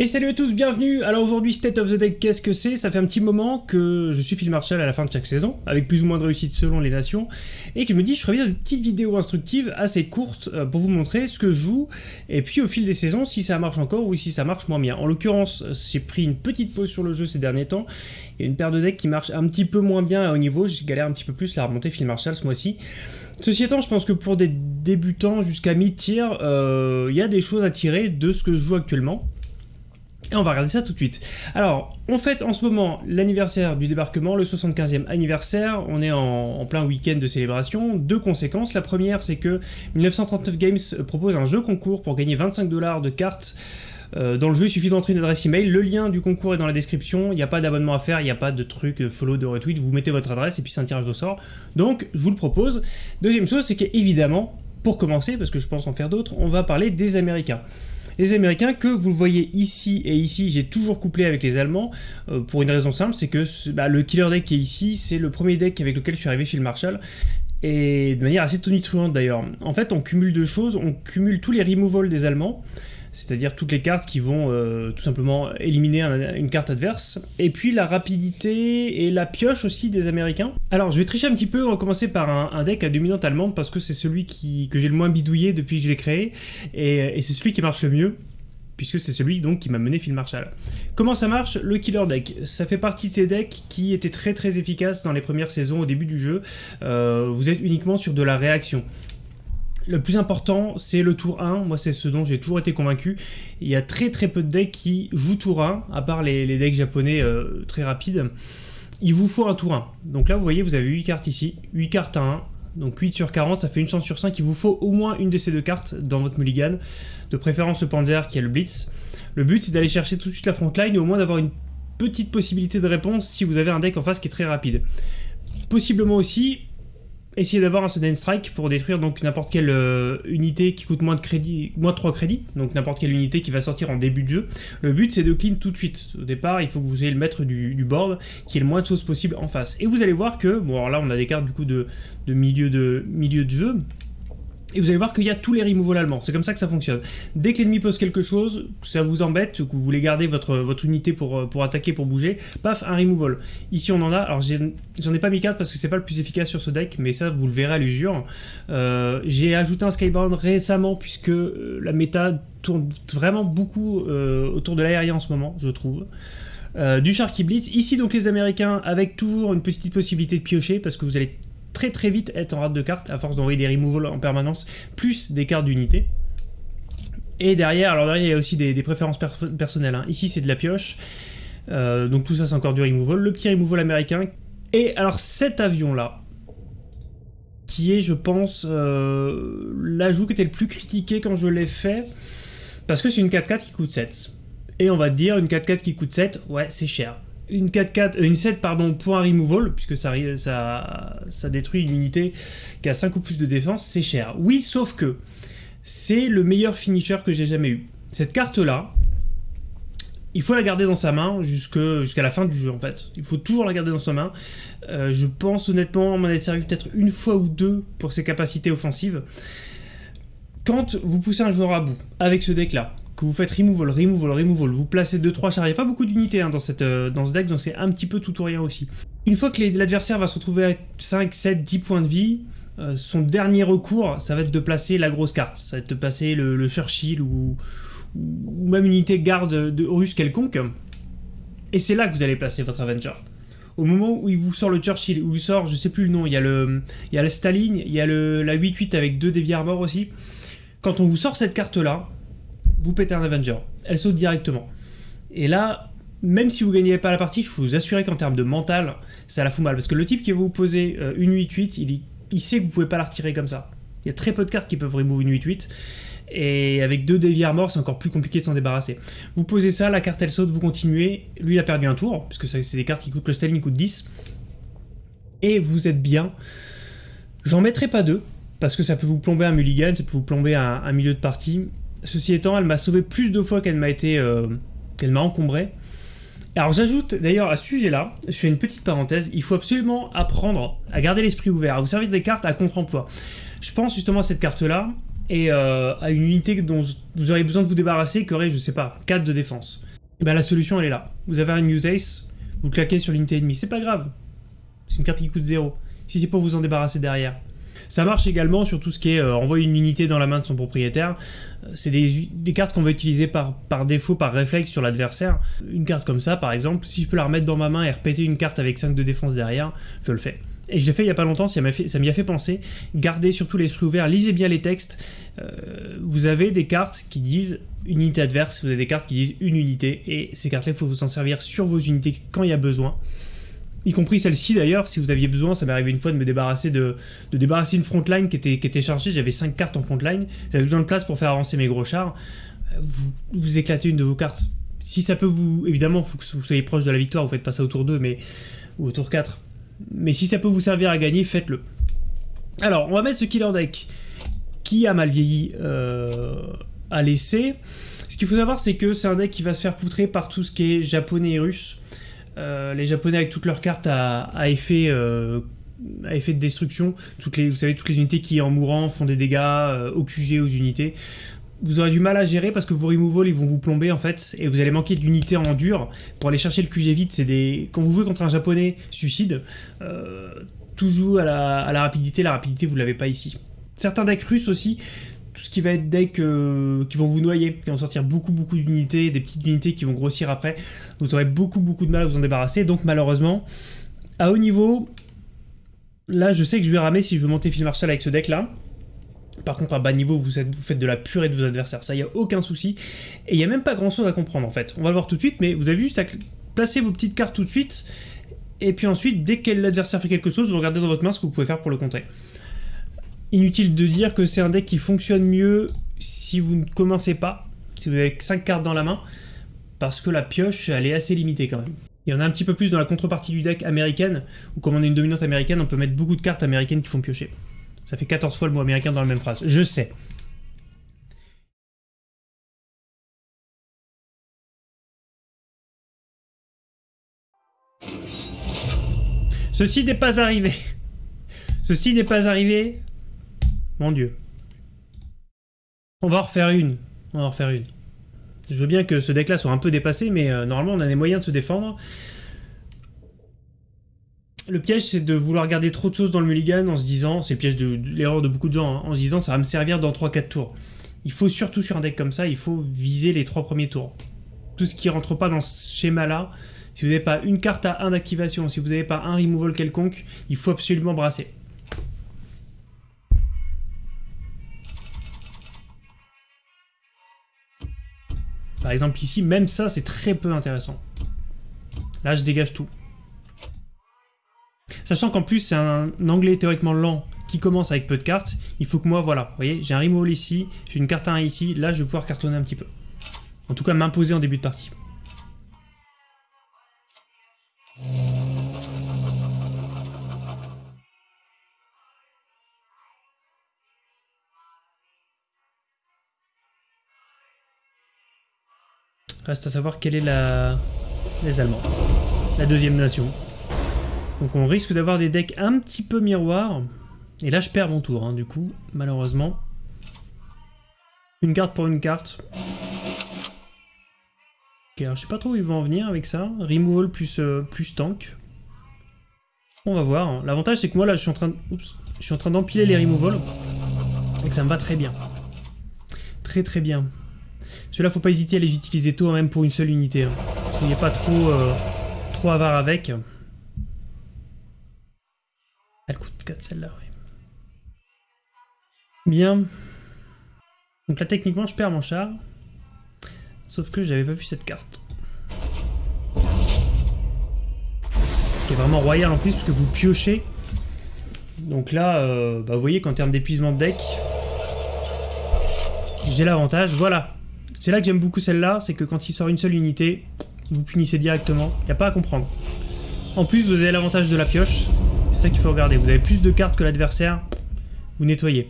Et salut à tous, bienvenue Alors aujourd'hui, State of the Deck, qu'est-ce que c'est? Ça fait un petit moment que je suis Phil Marshall à la fin de chaque saison, avec plus ou moins de réussite selon les nations, et que je me dis je ferais bien une petite vidéo instructive assez courte euh, pour vous montrer ce que je joue, et puis au fil des saisons, si ça marche encore ou si ça marche moins bien. En l'occurrence, j'ai pris une petite pause sur le jeu ces derniers temps, a une paire de decks qui marche un petit peu moins bien à haut niveau, j'ai galère un petit peu plus la remonter Phil Marshall ce mois-ci. Ceci étant, je pense que pour des débutants jusqu'à mi-tier, euh, il y a des choses à tirer de ce que je joue actuellement. Et on va regarder ça tout de suite. Alors, on fête en ce moment l'anniversaire du débarquement, le 75e anniversaire. On est en, plein week-end de célébration. Deux conséquences. La première, c'est que 1939 Games propose un jeu concours pour gagner 25 dollars de cartes. Euh, dans le jeu, il suffit d'entrer une adresse email. Le lien du concours est dans la description. Il n'y a pas d'abonnement à faire, il n'y a pas de truc euh, follow, de retweet. Vous mettez votre adresse et puis c'est un tirage au sort. Donc, je vous le propose. Deuxième chose, c'est qu'évidemment, pour commencer, parce que je pense en faire d'autres, on va parler des Américains. Les Américains, que vous voyez ici et ici, j'ai toujours couplé avec les Allemands, euh, pour une raison simple, c'est que bah, le killer deck qui est ici, c'est le premier deck avec lequel je suis arrivé chez le Marshall, et de manière assez tonitruante d'ailleurs. En fait, on cumule deux choses, on cumule tous les removals des Allemands, c'est-à-dire toutes les cartes qui vont euh, tout simplement éliminer une carte adverse, et puis la rapidité et la pioche aussi des Américains. Alors je vais tricher un petit peu, on va commencer par un, deck à dominante allemande, parce que c'est celui que j'ai le moins bidouillé depuis que je l'ai créé, et, c'est celui qui marche le mieux, puisque c'est celui donc qui m'a mené Phil Marshall. Comment ça marche Le Killer Deck? Ça fait partie de ces decks qui étaient très très efficaces dans les premières saisons au début du jeu. Euh, vous êtes uniquement sur de la réaction. Le plus important, c'est le tour 1. Moi, c'est ce dont j'ai toujours été convaincu. Il y a très très peu de decks qui jouent tour 1, à part les, decks japonais euh, très rapides. Il vous faut un tour 1. Donc là, vous voyez, vous avez 8 cartes ici. 8 cartes à 1. Donc 8 sur 40, ça fait une chance sur 5. Il vous faut au moins une de ces deux cartes dans votre mulligan. De préférence le Panzer qui est le Blitz. Le but, c'est d'aller chercher tout de suite la frontline et au moins d'avoir une petite possibilité de réponse si vous avez un deck en face qui est très rapide. Possiblement aussi, essayer d'avoir un sudden strike pour détruire donc n'importe quelle euh, unité qui coûte moins de crédit, moins de 3 crédits, donc n'importe quelle unité qui va sortir en début de jeu. Le but c'est de clean tout de suite. Au départ, il faut que vous ayez le maître du, board qui ait le moins de choses possible en face. Et vous allez voir que, bon alors là on a des cartes du coup de, de milieu de jeu, et vous allez voir qu'il y a tous les removals allemands, c'est comme ça que ça fonctionne. Dès que l'ennemi pose quelque chose, ça vous embête, que vous voulez garder votre, votre unité pour, euh, pour attaquer, pour bouger, paf, un removal. Ici on en a, alors j'en ai, pas mis 4 parce que c'est pas le plus efficace sur ce deck, mais ça vous le verrez à l'usure. Euh, j'ai ajouté un Skybound récemment puisque euh, la méta tourne vraiment beaucoup autour de l'aérien en ce moment, je trouve. du Sharky Blitz, ici donc les américains avec toujours une petite possibilité de piocher parce que vous allez très très vite être en rate de cartes à force d'envoyer des removals en permanence, plus des cartes d'unité. Et derrière, alors derrière il y a aussi des, préférences personnelles. Hein. Ici c'est de la pioche, euh, donc tout ça c'est encore du removal. Le petit removal américain. Et alors cet avion là, qui est je pense euh, l'ajout qui était le plus critiqué quand je l'ai fait, parce que c'est une 4-4 qui coûte 7. Et on va te dire une 4-4 qui coûte 7, ouais c'est cher une 4-4, euh, une 7 pardon, un removal, puisque ça, ça, ça détruit une unité qui a 5 ou plus de défense, c'est cher. Oui, sauf que c'est le meilleur finisher que j'ai jamais eu. Cette carte-là, il faut la garder dans sa main jusqu'à la fin du jeu en fait. Il faut toujours la garder dans sa main. Euh, je pense honnêtement m'en être servi peut-être une fois ou deux pour ses capacités offensives. Quand vous poussez un joueur à bout avec ce deck là, que vous faites removal, removal, removal, vous placez 2-3 chars, il n'y a pas beaucoup d'unités hein, dans, euh, dans ce deck, donc c'est un petit peu tout ou rien aussi. Une fois que l'adversaire va se retrouver à 5, 7, 10 points de vie, euh, son dernier recours, ça va être de placer la grosse carte. Ça va être de placer le, Churchill ou, même une unité garde de russe quelconque. Et c'est là que vous allez placer votre Avenger. Au moment où il vous sort le Churchill, où il sort, je sais plus le nom, il y a le, il y a le Staline, il y a le, la 8-8 avec deux Devi Armor aussi. Quand on vous sort cette carte-là, vous pétez un Avenger. Elle saute directement. Et là, même si vous gagnez pas la partie, je peux vous assurer qu'en termes de mental, ça la fout mal. Parce que le type qui va vous poser euh, une 8-8, il, sait que vous pouvez pas la retirer comme ça. Il y a très peu de cartes qui peuvent remove une 8-8. Et avec deux Devi Armor, c'est encore plus compliqué de s'en débarrasser. Vous posez ça, la carte elle saute, vous continuez. Lui, il a perdu un tour, puisque c'est des cartes qui coûtent le Staline, coûte 10. Et vous êtes bien. J'en mettrai pas deux, parce que ça peut vous plomber un mulligan, ça peut vous plomber un milieu de partie. Ceci étant, elle m'a sauvé plus de fois qu'elle m'a été, euh, qu'elle m'a encombré. Alors j'ajoute d'ailleurs à ce sujet-là, je fais une petite parenthèse, il faut absolument apprendre à garder l'esprit ouvert, à vous servir des cartes à contre-emploi. Je pense justement à cette carte-là et euh, à une unité dont vous aurez besoin de vous débarrasser qui aurait, je sais pas, 4 de défense. bah, la solution elle est là. Vous avez un use ace, vous claquez sur l'unité ennemie, c'est pas grave. C'est une carte qui coûte 0. Si c'est pour vous en débarrasser derrière. Ça marche également sur tout ce qui est euh, envoyer une unité dans la main de son propriétaire. Euh, c'est des, cartes qu'on va utiliser par, par défaut, par réflexe sur l'adversaire. Une carte comme ça, par exemple, si je peux la remettre dans ma main et répéter une carte avec 5 de défense derrière, je le fais. Et je l'ai fait il n'y a pas longtemps, ça m'y a, fait penser. Gardez surtout l'esprit ouvert, lisez bien les textes. Euh, vous avez des cartes qui disent unité adverse, vous avez des cartes qui disent une unité, et ces cartes-là, il faut vous en servir sur vos unités quand il y a besoin y compris celle-ci d'ailleurs, si vous aviez besoin, ça m'est arrivé une fois de me débarrasser de, de débarrasser une frontline qui était, qui était chargée, j'avais 5 cartes en frontline, j'avais besoin de place pour faire avancer mes gros chars, euh, vous, vous éclatez une de vos cartes. Si ça peut vous... Évidemment, il faut que vous soyez proche de la victoire, vous faites pas ça au tour 2, mais, ou au tour 4. Mais si ça peut vous servir à gagner, faites-le. Alors, on va mettre ce killer deck qui a mal vieilli euh, à l'essai. Ce qu'il faut savoir, c'est que c'est un deck qui va se faire poutrer par tout ce qui est japonais et russe. Euh, les Japonais avec toutes leurs cartes à, effet, euh, à effet de destruction, toutes les, vous savez, toutes les unités qui en mourant font des dégâts euh, au QG aux unités. Vous aurez du mal à gérer parce que vos removals ils vont vous plomber en fait et vous allez manquer d'unités en dur pour aller chercher le QG vite. C'est des quand vous jouez contre un japonais suicide, toujours à la, à la rapidité. La rapidité vous l'avez pas ici. Certains decks russes aussi ce qui va être deck euh, qui vont vous noyer, qui vont sortir beaucoup beaucoup d'unités, des petites unités qui vont grossir après, vous aurez beaucoup beaucoup de mal à vous en débarrasser, donc malheureusement, à haut niveau, là je sais que je vais ramer si je veux monter Phil Marshall avec ce deck là, par contre, à bas niveau, vous, faites de la purée de vos adversaires, ça, il a aucun souci. Et il n'y a même pas grand chose à comprendre, en fait. On va le voir tout de suite, mais vous avez juste à placer vos petites cartes tout de suite, et puis ensuite, dès que l'adversaire fait quelque chose, vous regardez dans votre main ce que vous pouvez faire pour le contrer. Inutile de dire que c'est un deck qui fonctionne mieux si vous ne commencez pas, si vous avez 5 cartes dans la main, parce que la pioche, elle est assez limitée quand même. Il y en a un petit peu plus dans la contrepartie du deck américaine, où comme on est une dominante américaine, on peut mettre beaucoup de cartes américaines qui font piocher. Ça fait 14 fois le mot américain dans la même phrase. Je sais. Ceci n'est pas arrivé. Ceci n'est pas arrivé mon dieu. On va en refaire une. On va en refaire une. Je veux bien que ce deck-là soit un peu dépassé, mais euh, normalement on a des moyens de se défendre. Le piège, c'est de vouloir garder trop de choses dans le mulligan en se disant, c'est le piège de, l'erreur de beaucoup de gens, hein, en se disant ça va me servir dans 3-4 tours. Il faut surtout sur un deck comme ça, il faut viser les 3 premiers tours. Tout ce qui rentre pas dans ce schéma-là, si vous n'avez pas une carte à 1 d'activation, si vous n'avez pas un removal quelconque, il faut absolument brasser. Par exemple ici, même ça, c'est très peu intéressant. Là, je dégage tout. Sachant qu'en plus, c'est un anglais théoriquement lent qui commence avec peu de cartes. Il faut que moi, voilà, vous voyez, j'ai un removal ici, j'ai une carte à 1 ici, là, je vais pouvoir cartonner un petit peu. En tout cas, m'imposer en début de partie. Reste à savoir quelle est la... les Allemands. La deuxième nation. Donc on risque d'avoir des decks un petit peu miroirs. Et là je perds mon tour, hein, du coup, malheureusement. Une carte pour une carte. Ok, alors je sais pas trop où ils vont en venir avec ça. Removal plus, euh, plus tank. On va voir. Hein. L'avantage c'est que moi là je suis en train. Je suis en train d'empiler les removals. Et que ça me va très bien. Très très bien. Ceux-là, faut pas hésiter à les utiliser tôt, même pour une seule unité. Hein. Soyez pas trop, euh, trop avare avec. Elle coûte 4 celle-là, oui. Bien. Donc là, techniquement, je perds mon char. Sauf que j'avais pas vu cette carte. Qui est vraiment royale en plus, parce que vous piochez. Donc là, euh, bah, vous voyez qu'en termes d'épuisement de deck, j'ai l'avantage. Voilà, c'est là que j'aime beaucoup celle-là, c'est que quand il sort une seule unité, vous punissez directement, il n'y a pas à comprendre. En plus, vous avez l'avantage de la pioche, c'est ça qu'il faut regarder. Vous avez plus de cartes que l'adversaire, vous nettoyez.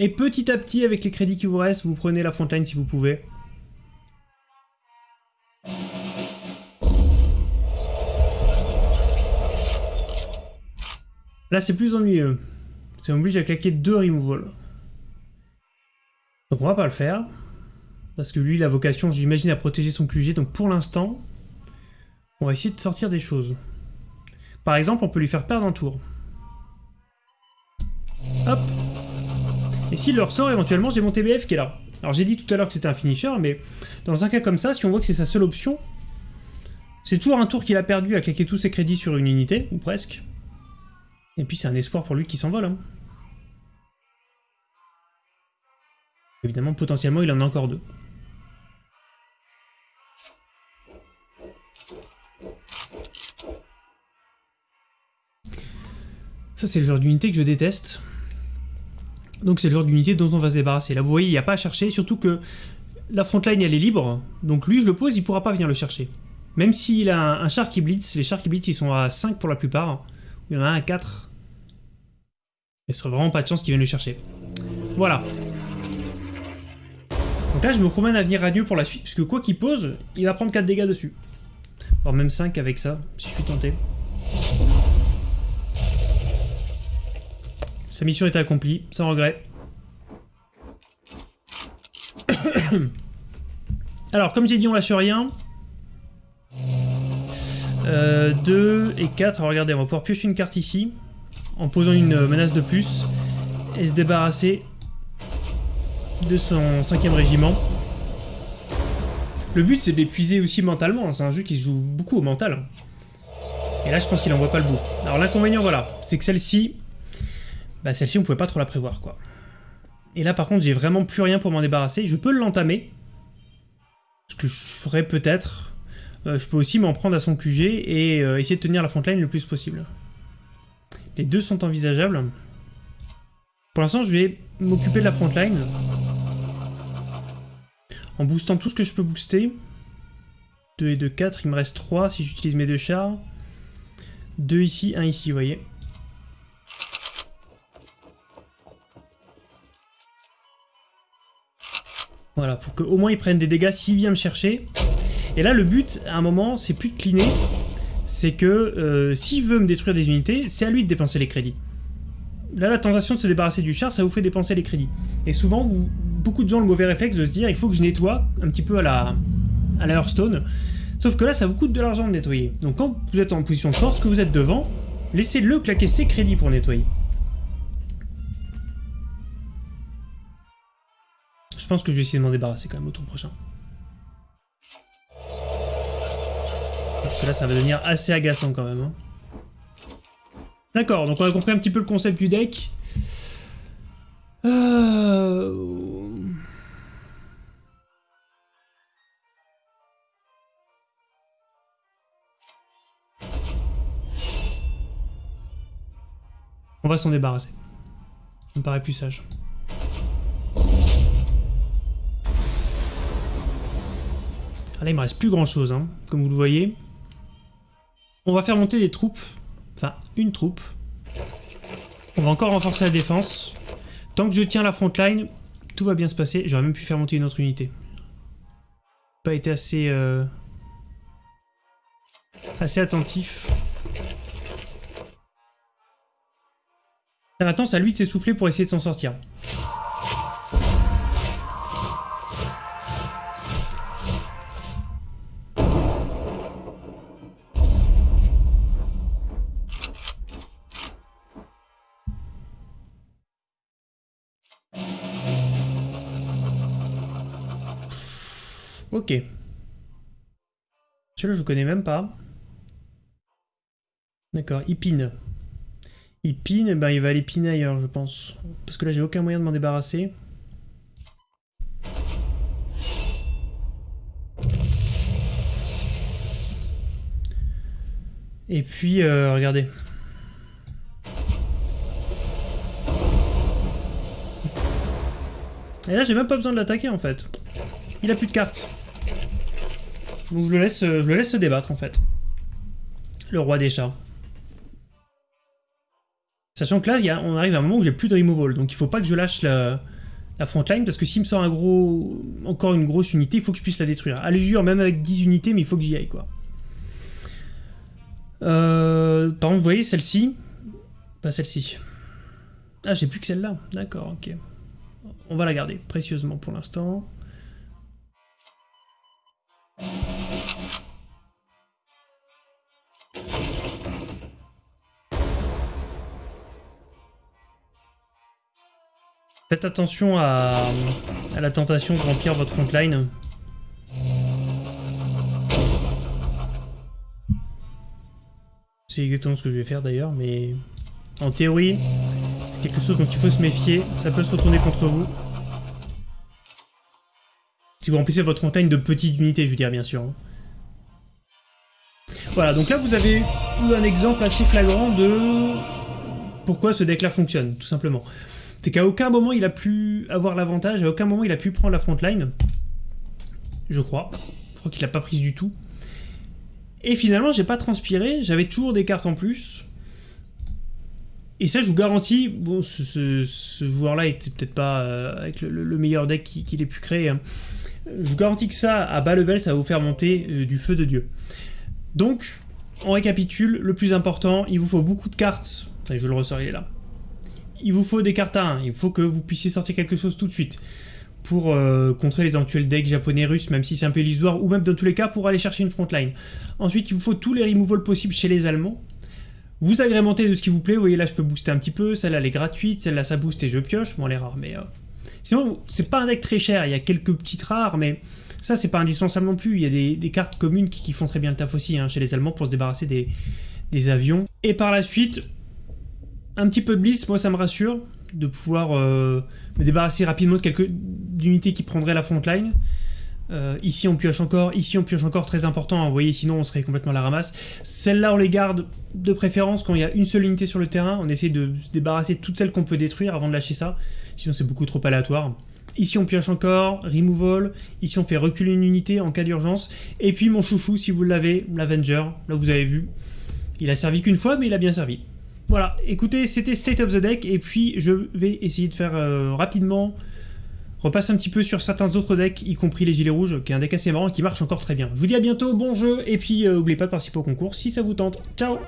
Et petit à petit, avec les crédits qui vous restent, vous prenez la frontline si vous pouvez. Là, c'est plus ennuyeux. Ça m'oblige à claquer deux removals. Donc on va pas le faire. Parce que lui, la vocation, j'imagine, à protéger son QG. Donc pour l'instant, on va essayer de sortir des choses. Par exemple, on peut lui faire perdre un tour. Hop Et s'il le ressort, éventuellement, j'ai mon TBF qui est là. Alors j'ai dit tout à l'heure que c'était un finisher, mais dans un cas comme ça, si on voit que c'est sa seule option, c'est toujours un tour qu'il a perdu à claquer tous ses crédits sur une unité, ou presque. Et puis c'est un espoir pour lui qui s'envole. Hein. Évidemment, potentiellement, il en a encore deux. Ça, c'est le genre d'unité que je déteste. Donc c'est le genre d'unité dont on va se débarrasser. Là, vous voyez, il n'y a pas à chercher, surtout que la frontline, elle est libre. Donc lui, je le pose, il pourra pas venir le chercher. Même s'il a un, char qui blitz, les chars qui blitz, ils sont à 5 pour la plupart. Il y en a un à 4. Il serait vraiment pas de chance qu'il vienne le chercher. Voilà. Là, je me promène à venir radieux pour la suite, puisque quoi qu'il pose, il va prendre 4 dégâts dessus. Voire même 5 avec ça, si je suis tenté. Sa mission est accomplie, sans regret. Alors, comme j'ai dit, on lâche rien. 2 euh, et 4. regardez, on va pouvoir piocher une carte ici, en posant une menace de plus, et se débarrasser de son cinquième régiment. Le but, c'est de l'épuiser aussi mentalement. Hein. C'est un jeu qui se joue beaucoup au mental. Et là, je pense qu'il en voit pas le bout. Alors, l'inconvénient, voilà, c'est que celle-ci, bah celle-ci on pouvait pas trop la prévoir quoi. Et là par contre j'ai vraiment plus rien pour m'en débarrasser. Je peux l'entamer. Ce que je ferais peut-être. Euh, je peux aussi m'en prendre à son QG et euh, essayer de tenir la frontline le plus possible. Les deux sont envisageables. Pour l'instant je vais m'occuper de la frontline. En boostant tout ce que je peux booster. 2 et 2, 4, il me reste 3 si j'utilise mes deux chars. 2 ici, 1 ici, vous voyez. Voilà, pour qu'au moins il prenne des dégâts s'il vient me chercher. Et là, le but, à un moment, c'est plus de cleaner. C'est que euh, s'il veut me détruire des unités, c'est à lui de dépenser les crédits. Là, la tentation de se débarrasser du char, ça vous fait dépenser les crédits. Et souvent, vous, beaucoup de gens ont le mauvais réflexe de se dire il faut que je nettoie un petit peu à la, à la Hearthstone. Sauf que là, ça vous coûte de l'argent de nettoyer. Donc quand vous êtes en position de force, que vous êtes devant, laissez-le claquer ses crédits pour nettoyer. Je pense que je vais essayer de m'en débarrasser quand même au tour prochain. Parce que là, ça va devenir assez agaçant quand même. Hein. D'accord, donc on a compris un petit peu le concept du deck. Euh, on va s'en débarrasser. Ça me paraît plus sage. là, il me reste plus grand chose, hein, comme vous le voyez. On va faire monter des troupes. Enfin, une troupe. On va encore renforcer la défense. Tant que je tiens la front line, tout va bien se passer. J'aurais même pu faire monter une autre unité. Pas été assez... Euh, assez attentif. Maintenant, c'est à lui de s'essouffler pour essayer de s'en sortir. Ok. Celui-là, je connais même pas. D'accord, il pine. Il pine, et ben il va aller piner ailleurs, je pense. Parce que là, j'ai aucun moyen de m'en débarrasser. Et puis, euh, regardez. Et là, j'ai même pas besoin de l'attaquer, en fait. Il a plus de cartes. Donc je le laisse, je le laisse se débattre en fait. Le roi des chats. Sachant que là, on arrive à un moment où j'ai plus de removal, donc il faut pas que je lâche la, la frontline, parce que s'il me sort un gros, encore une grosse unité, il faut que je puisse la détruire. À l'usure, même avec 10 unités, mais il faut que j'y aille, quoi. Euh, par exemple, vous voyez, celle-ci, pas celle-ci. Ah, j'ai plus que celle-là, d'accord, ok. On va la garder précieusement pour l'instant. Faites attention à, la tentation de remplir votre frontline. C'est exactement ce que je vais faire d'ailleurs, mais en théorie, c'est quelque chose dont il faut se méfier. Ça peut se retourner contre vous. Si vous remplissez votre montagne de petites unités, je veux dire, bien sûr. Voilà, donc là, vous avez un exemple assez flagrant de pourquoi ce deck-là fonctionne, tout simplement. C'est qu'à aucun moment il a pu avoir l'avantage, à aucun moment il a pu prendre la frontline. Je crois. Je crois qu'il l'a pas prise du tout. Et finalement, j'ai pas transpiré, j'avais toujours des cartes en plus. Et ça, je vous garantis, bon, ce, joueur-là était peut-être pas euh, avec le, meilleur deck qu'il ait pu créer. Hein. Je vous garantis que ça, à bas level, ça va vous faire monter euh, du feu de Dieu. Donc, on récapitule, le plus important, il vous faut beaucoup de cartes. je le ressors, il est là. Il vous faut des cartes à 1, il faut que vous puissiez sortir quelque chose tout de suite pour euh, contrer les éventuels decks japonais russes, même si c'est un peu illusoire, ou même dans tous les cas pour aller chercher une frontline. Ensuite, il vous faut tous les removals possibles chez les Allemands. Vous agrémentez de ce qui vous plaît, vous voyez là je peux booster un petit peu, celle-là elle est gratuite, celle-là ça booste et je pioche, bon elle est rare, mais... Euh... Sinon, c'est pas un deck très cher, il y a quelques petites rares, mais ça c'est pas indispensable non plus, il y a des, cartes communes qui, font très bien le taf aussi hein, chez les Allemands pour se débarrasser des, des avions. Et par la suite, un petit peu de bliss, moi ça me rassure, de pouvoir euh, me débarrasser rapidement de quelques unités qui prendraient la frontline. Euh, ici on pioche encore, ici on pioche encore, très important, hein, vous voyez, sinon on serait complètement à la ramasse. Celles-là on les garde de préférence quand il y a une seule unité sur le terrain, on essaie de se débarrasser de toutes celles qu'on peut détruire avant de lâcher ça, sinon c'est beaucoup trop aléatoire. Ici on pioche encore, removal, ici on fait reculer une unité en cas d'urgence, et puis mon chouchou si vous l'avez, l'Avenger, là vous avez vu, il a servi qu'une fois mais il a bien servi. Voilà, écoutez, c'était State of the Deck, et puis je vais essayer de faire euh, rapidement, repasser un petit peu sur certains autres decks, y compris les Gilets Rouges, qui est un deck assez marrant qui marche encore très bien. Je vous dis à bientôt, bon jeu, et puis n'oubliez euh, pas de participer au concours si ça vous tente. Ciao